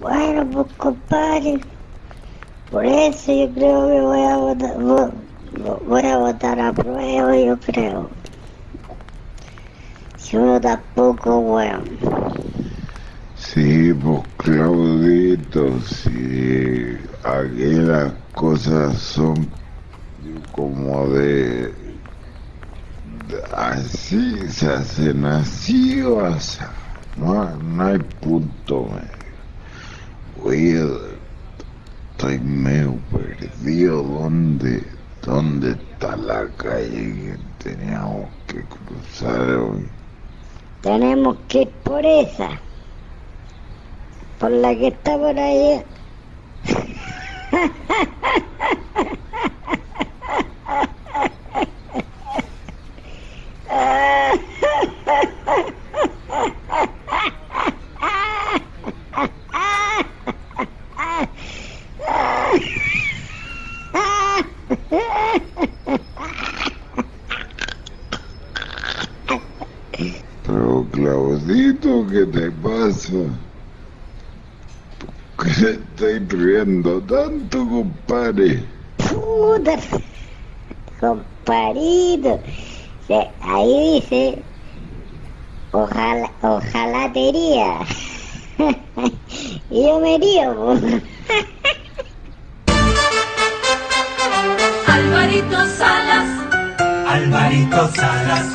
Bueno, pues compadre, por eso yo creo que voy a votar, vo- vo- voy a votar a prueba, yo creo. Si uno tampoco, weón. Sí, pues Claudito, si aquí las cosas son como de, de- así se hacen así o así. No, no hay punto medio. Estoy medio perdido. ¿Dónde, dónde está la calle que teníamos que cruzar hoy? Tenemos que ir por esa. Por la que está por allá. Pero Claudito, ¿qué te pasa? ¿Por qué te estoy riendo tanto, compadre? Puta, compadrito. Se- Ahí dice, ojalá, ojalá te iría. y yo me río. Alvarito Salas, Alvarito Salas,